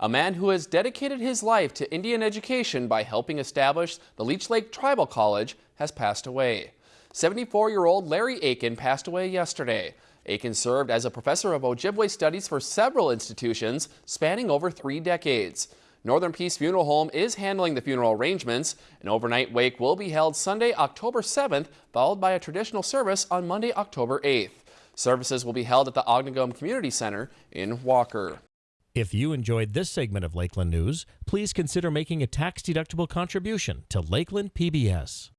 A man who has dedicated his life to Indian education by helping establish the Leech Lake Tribal College has passed away. 74-year-old Larry Aiken passed away yesterday. Aiken served as a professor of Ojibwe studies for several institutions spanning over three decades. Northern Peace Funeral Home is handling the funeral arrangements. An overnight wake will be held Sunday, October 7th, followed by a traditional service on Monday, October 8th. Services will be held at the Onigum Community Center in Walker. If you enjoyed this segment of Lakeland News, please consider making a tax-deductible contribution to Lakeland PBS.